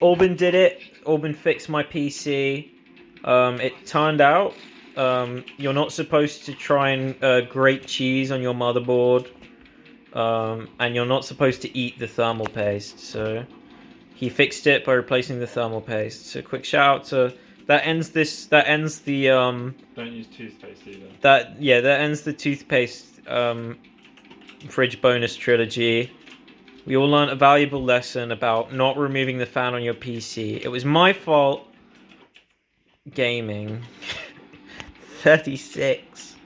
Orban did it. Orban fixed my PC. Um, it turned out um, you're not supposed to try and uh, grate cheese on your motherboard, um, and you're not supposed to eat the thermal paste. So he fixed it by replacing the thermal paste. So quick shout out to that ends this. That ends the um. Don't use toothpaste either. That yeah, that ends the toothpaste um, fridge bonus trilogy. We all learned a valuable lesson about not removing the fan on your PC. It was my fault. Gaming. 36.